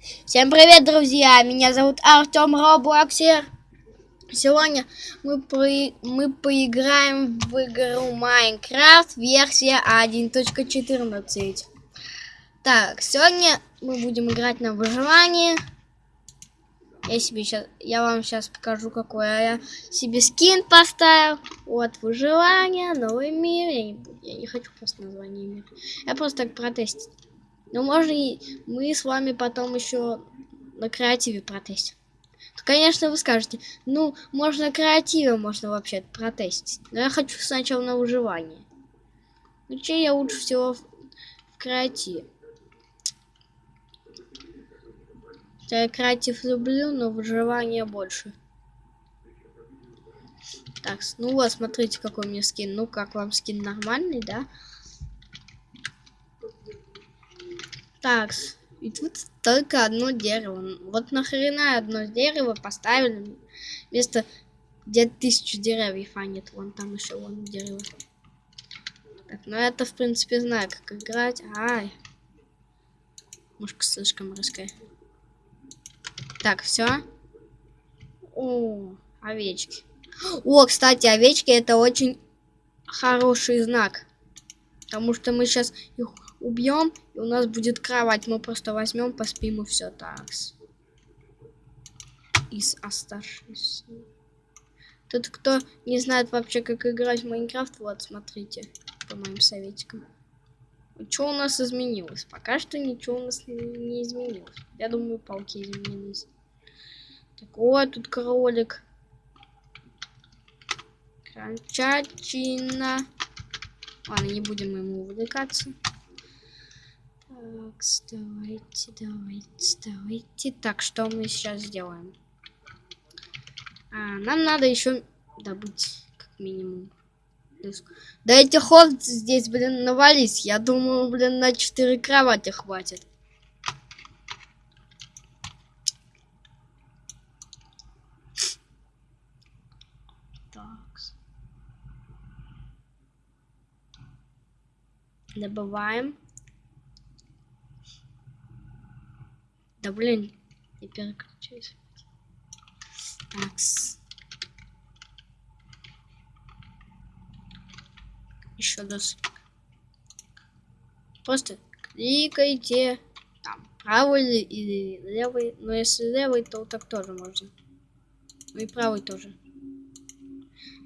Всем привет, друзья! Меня зовут Артем Роблоксер. Сегодня мы, по... мы поиграем в игру Майнкрафт версия 1.14. Так, сегодня мы будем играть на выживание. Я себе сейчас, я вам сейчас покажу, какой я себе скин поставил. Вот, выживание, новый мир. Я не, я не хочу просто название мира. Я просто так протестить. Ну, можно и мы с вами потом еще на креативе протестим. Конечно, вы скажете, ну, можно на креативе, можно вообще протестить. Но я хочу сначала на выживание. Ну, че я лучше всего в, в креативе. Я креатив люблю, но выживание больше. Так, ну вот, смотрите, какой меня скин. Ну, как вам скин нормальный, да? Так, и тут только одно дерево. Вот нахрена одно дерево поставили вместо где тысячу деревьев, а нет, вон там еще вон дерево. Так, ну это в принципе знаю, как играть. Ай. Мушка слишком резкая. Так, все. О, овечки. О, кстати, овечки это очень хороший знак. Потому что мы сейчас их убьем, и у нас будет кровать. Мы просто возьмем, поспим и все. Так. Из оставшихся. Тут кто не знает вообще, как играть в Майнкрафт, вот, смотрите, по моим советикам. Что у нас изменилось? Пока что ничего у нас не изменилось. Я думаю, пауки изменились. Так, вот тут кролик. Крольчатина. Ладно, не будем ему увлекаться. Так, давайте, давайте, давайте. Так, что мы сейчас сделаем? А, нам надо еще добыть, как минимум. Да эти ход здесь, блин, навались. Я думаю, блин, на 4 кровати хватит. Так. Добываем. Да блин, я переключаюсь. Такс. Еще раз. Просто кликайте там правый или левый. Но если левый, то так тоже можно. Ну и правый тоже.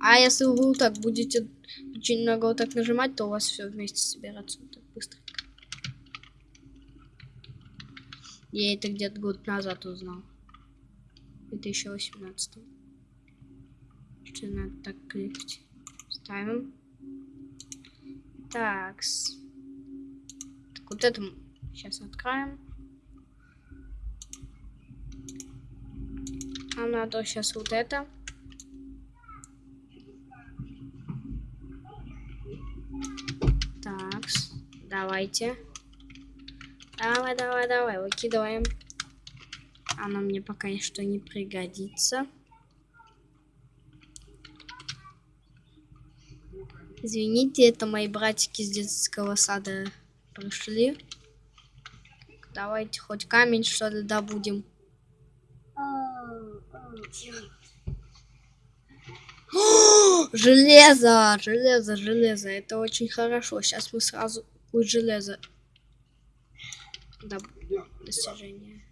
А если вы так будете очень много вот так нажимать, то у вас все вместе собираться вот так быстро. Я это где-то год назад узнал. 2018. Что надо так кликать? Ставим. Так. Так, вот это сейчас откроем. А надо сейчас вот это. Так, давайте. Давай, давай, давай, выкидываем. Оно мне пока что не пригодится. Извините, это мои братики с детского сада пришли. Давайте хоть камень что ли добудем. железо, железо, железо. Это очень хорошо. Сейчас мы сразу будет железо достижение.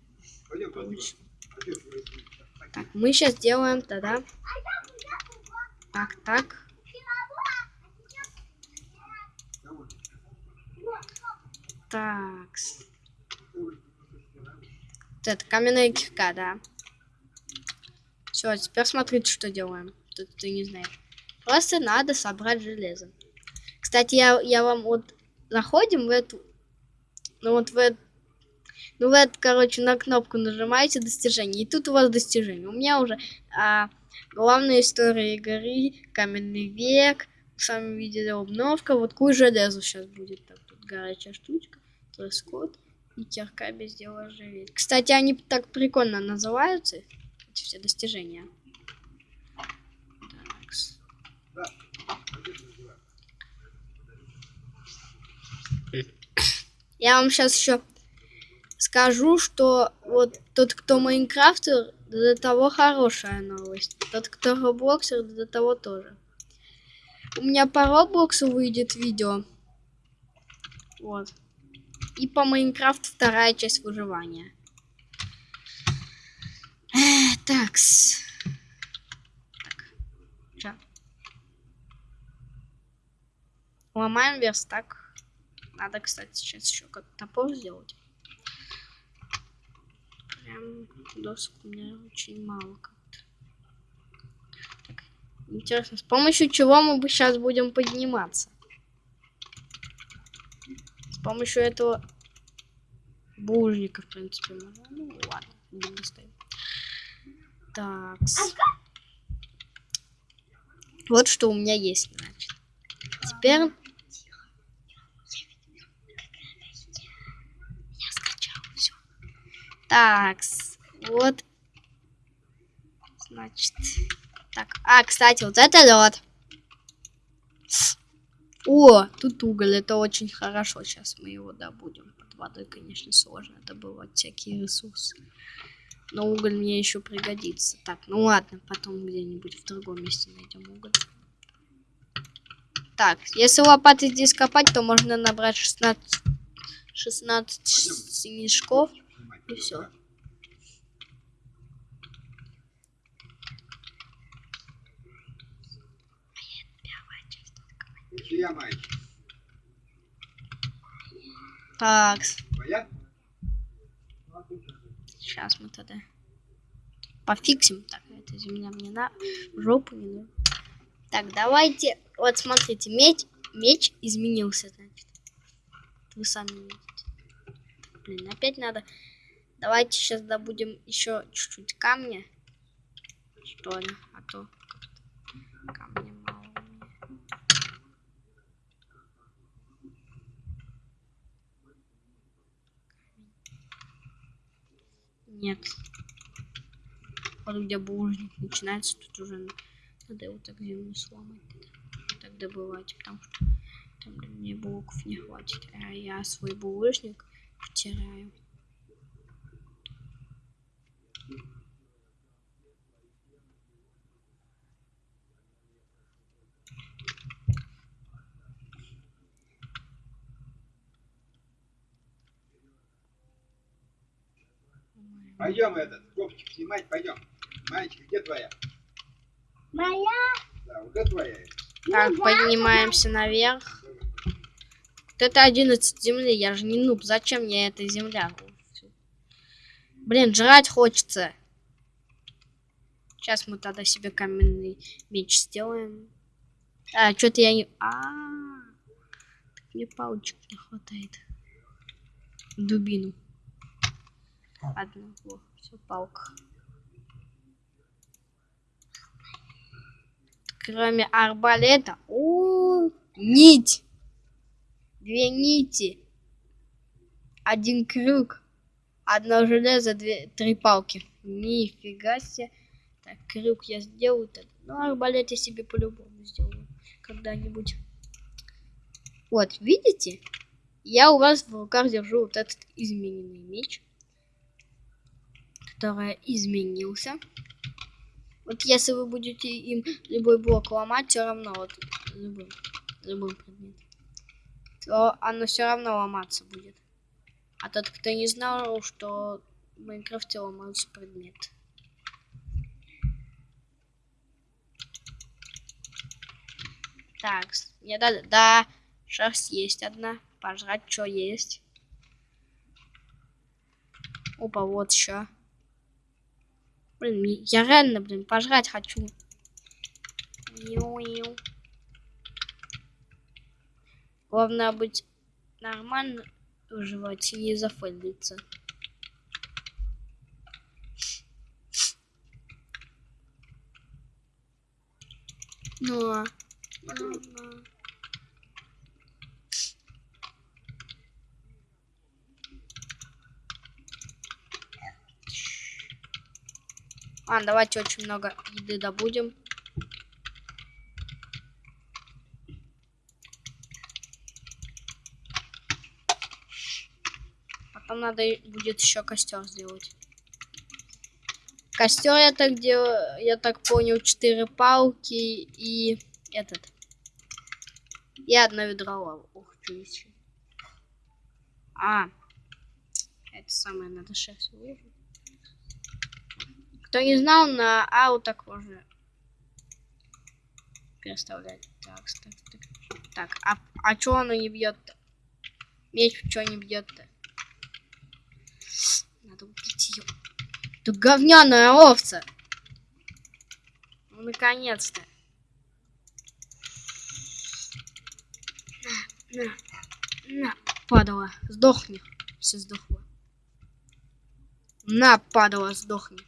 Так, мы сейчас делаем тогда. Так, так. Так. Вот это каменная кирка, да. Все, теперь смотрите, что делаем. Тут ты не знаешь. Просто надо собрать железо. Кстати, я, я вам вот заходим в эту... Ну вот в эту ну, вы, короче, на кнопку нажимаете достижение, и тут у вас достижение. У меня уже а, главная история игры, каменный век, сами видели обновка, вот куй железо сейчас будет. Так, тут горячая штучка, дресс-код и кирка без дела живет. Кстати, они так прикольно называются, эти все достижения. Я вам сейчас еще скажу, что вот тот, кто Майнкрафтер, для того хорошая новость. Тот, кто Роблоксер, для того тоже. У меня по Роблоксу выйдет видео. Вот. И по Майнкрафту вторая часть выживания. Такс. Так. Чё? Ломаем верстак. Надо, кстати, сейчас еще как топор сделать. Прям досок у меня очень мало как-то. Так, интересно, с помощью чего мы бы сейчас будем подниматься? С помощью этого булыжника, в принципе, можно. Ну ладно, будем достать. Так. Вот что у меня есть, значит. Теперь Так, вот. Значит. Так, а, кстати, вот это лед. О, тут уголь, это очень хорошо. Сейчас мы его добудем. Под водой, конечно, сложно добывать всякие ресурсы. Но уголь мне еще пригодится. Так, ну ладно, потом где-нибудь в другом месте найдем уголь. Так, если лопаты здесь копать, то можно набрать 16, 16 мешков. И все. Так. Сейчас мы тогда пофиксим. Так, эта земля мне на жопу не нужна. Так, давайте. Вот смотрите, меч, меч изменился, значит. Вы сами видите. Блин, опять надо. Давайте сейчас добудем еще чуть-чуть камня. Что ли? А то камня мало. Нет. Вот где булыжник начинается, тут уже надо его так землю сломать. Так добывать, потому что там меня блоков не хватит. А я свой булыжник потеряю. Пойдем этот, кофтик снимать, пойдем. Маечка, где твоя? Моя? Да, вот это твоя. Так, поднимаемся наверх. Вот это 11 земли, я же не нуб. Зачем мне эта земля? Блин, жрать хочется. Сейчас мы тогда себе каменный меч сделаем. А, что-то я не... А, -а, -а. мне палочек не хватает. Дубину. Одну, все, палка. Кроме арбалета. О, -о, -о нить. Две нити. Один крюк. Одно железо, две, три палки. Нифига себе. Так, крюк я сделаю. -то. Ну, арбалет я себе по-любому сделаю. Когда-нибудь. Вот, видите? Я у вас в руках держу вот этот измененный меч который изменился. Вот если вы будете им любой блок ломать, все равно вот любым, любым предметом, то оно все равно ломаться будет. А тот, кто не знал, что в Майнкрафте ломаются предметы. Так, мне дали, да, шерсть есть одна, пожрать что есть. Опа, вот еще. Блин, я реально, блин, пожрать хочу. Главное быть нормально выживать и зафейлиться. Ну, ну. А, давайте очень много еды добудем. Надо будет еще костер сделать. Костер я так делаю, я так понял, четыре палки и этот. И одно ведро лавы. Ух, что еще. А, это самое надо шерсть выложить. Кто не знал, на ау так можно переставлять. Так, так, так. Так, а, а чё оно не бьет-то? Меч чё не бьет-то? Надо убить ее. Ты говняная овца! Ну, наконец-то. На, на, на, падала. Сдохни. Все сдохло. На, падала, сдохни.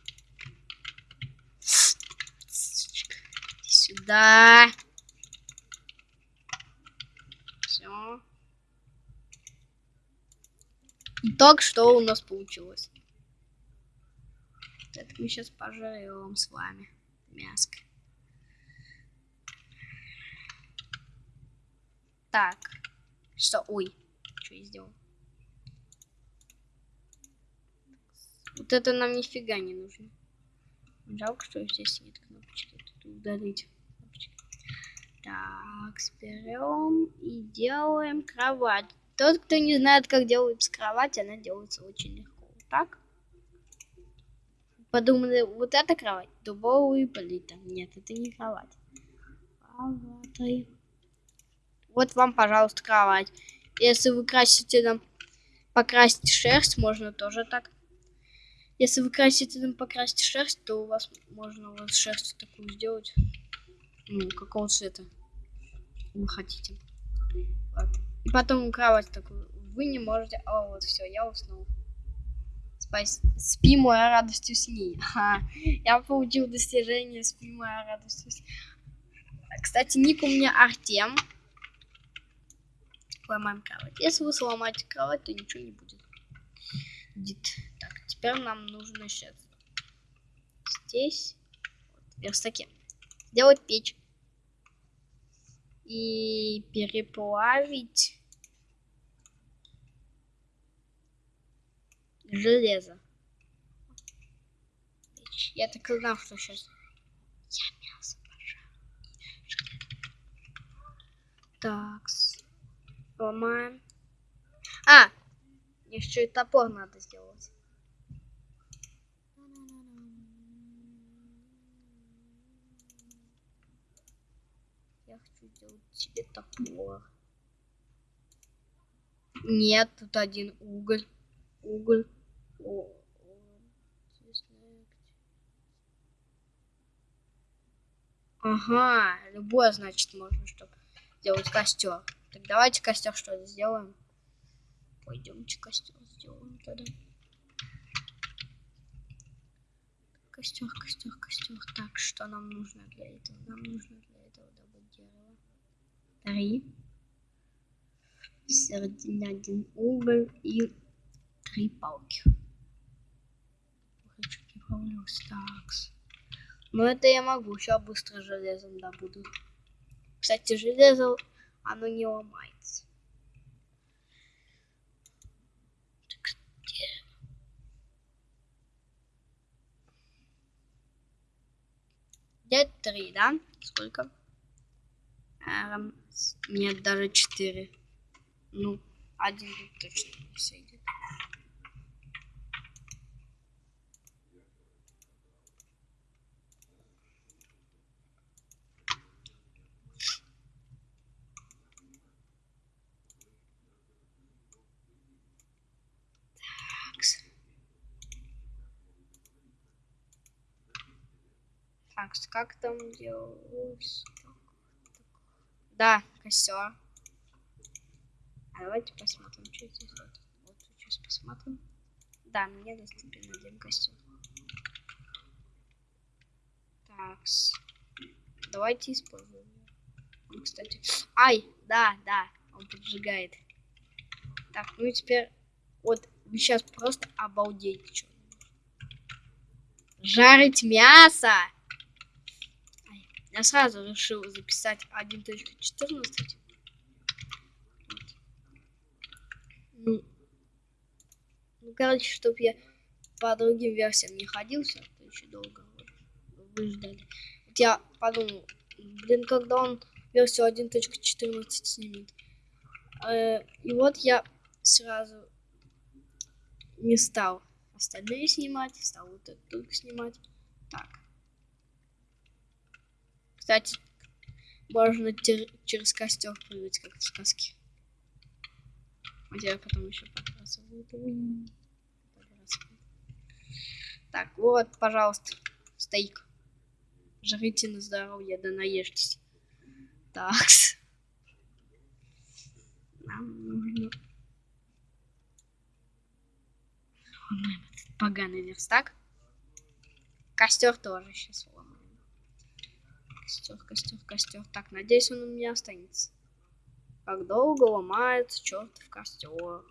Сюда. Все. Итог, что у нас получилось. Это мы сейчас пожарим с вами. Мяско. Так. Что? Ой. Что я сделал? Вот это нам нифига не нужно. Жалко, что здесь нет кнопочки. Тут удалить. Так, берем и делаем кровать. Тот, кто не знает, как делается кровать, она делается очень легко. Так. Подумали, вот эта кровать, дубовый полита. Нет, это не кровать. Кровать. Вот вам, пожалуйста, кровать. Если вы красите нам покрасить шерсть, можно тоже так. Если вы красите нам покрасить шерсть, то у вас можно вот шерсть такую сделать. Ну, какого цвета вы хотите. Вот. И потом кровать такую. Вы не можете... О, вот все, я уснул. Спас... Спи, моя радость усни. Ха. Я получил достижение Спи, моя радость усни. Кстати, ник у меня Артем. Ломаем кровать. Если вы сломаете кровать, то ничего не будет. Будет. Так, теперь нам нужно сейчас здесь, вот, верстаке, сделать печь. И переплавить железо. Я так и знал, что сейчас я мясо пожарю. Так, ломаем. А, еще и топор надо сделать. Я хочу сделать себе топор. Нет, тут один уголь. Уголь. О, Ага, любое, значит, можно, чтобы сделать костер. Так давайте костер что ли сделаем. Пойдемте костер сделаем тогда. Костер, костер, костер. Так, что нам нужно для этого? Нам нужно для 3, соединять один угол и три палки. Такс. Но ну, это я могу, сейчас быстро железом добуду. Кстати, железо, оно не ломается. Где три, да? Сколько? Эм, нет, даже четыре. Ну, один тут точно не сойдет. Такс, как там делалось? Да, костер. А давайте посмотрим, что здесь вот. Вот сейчас посмотрим. Да, мне доступен один костер. Такс. Давайте используем. Он, кстати... Ай, да, да, он поджигает. Так, ну и теперь... Вот, сейчас просто обалдеете, что Жарить мясо! Я сразу решил записать 1.14. Вот. Ну, Ну, короче, чтоб я по другим версиям не ходился, то еще долго вы- вы. Вот я подумал, блин, когда он версию 1.14 снимет. Э, И вот я сразу не стал остальные снимать, стал вот это только снимать. Так. Кстати, можно через костер прыгать, как в сказке. Вот я потом еще. Подбрасываю. Так, вот, пожалуйста, стейк. Жрите на здоровье, да наешьтесь. Так. Нам нужно... Поганый верстак. Костер тоже сейчас. Костер, костер, костер. Так, надеюсь, он у меня останется. Как долго ломается чертов костер.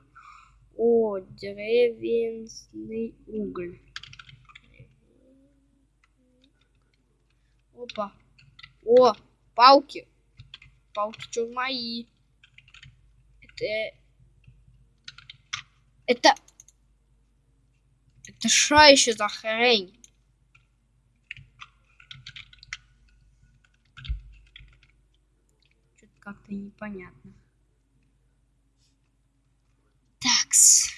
О, деревенный уголь. Опа. О, палки. Палки чё мои. Это... Это... Это что еще за хрень? Что-то как-то непонятно. Такс.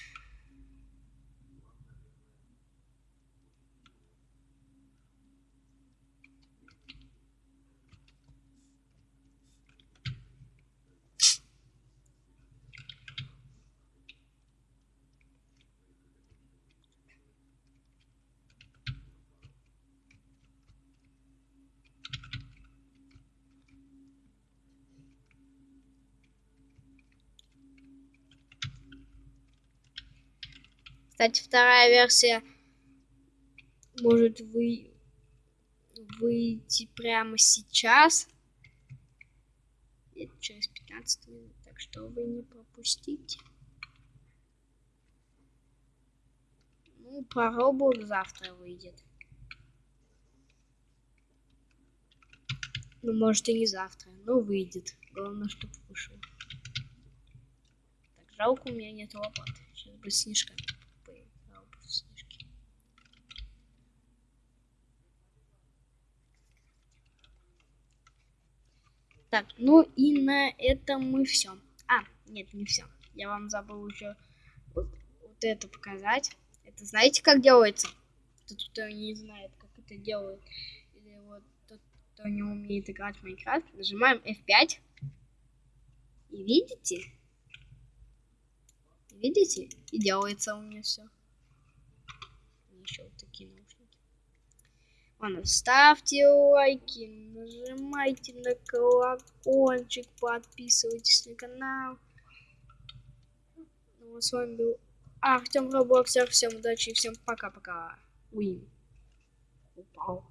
Кстати, вторая версия может вы... выйти прямо сейчас. Это через 15 минут, так что вы не пропустите. Ну, про завтра выйдет. Ну, может и не завтра, но выйдет. Главное, чтобы вышел. Так, жалко, у меня нет лопаты. Сейчас бы снежка поиграл бы в снежки. Так, ну и на этом мы все. А, нет, не все. Я вам забыл еще вот, вот это показать. Это знаете, как делается? Тот, кто не знает, как это делают. Или вот тот, кто не умеет играть в Майнкрафт, нажимаем F5. И видите? Видите? И делается у меня все. Еще. Ладно, ставьте лайки, нажимайте на колокольчик, подписывайтесь на канал. Ну, а с вами был Артем Роблоксер. Всем удачи и всем пока-пока. Уин. Упал.